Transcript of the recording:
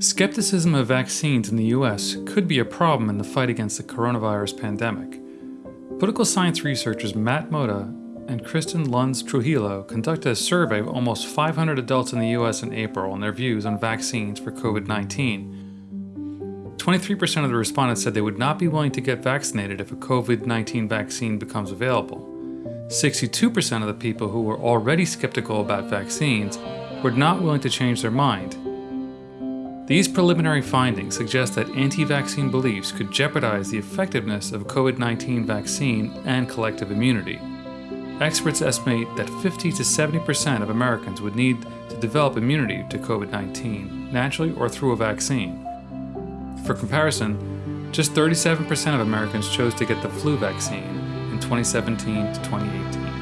Skepticism of vaccines in the US could be a problem in the fight against the coronavirus pandemic. Political science researchers Matt Motta and Kristin Lunz Trujillo conducted a survey of almost 500 adults in the US in April on their views on vaccines for COVID 19. 23% of the respondents said they would not be willing to get vaccinated if a COVID 19 vaccine becomes available. 62% of the people who were already skeptical about vaccines were not willing to change their mind these preliminary findings suggest that anti-vaccine beliefs could jeopardize the effectiveness of COVID-19 vaccine and collective immunity. Experts estimate that 50 to 70% of Americans would need to develop immunity to COVID-19, naturally or through a vaccine. For comparison, just 37% of Americans chose to get the flu vaccine in 2017 to 2018.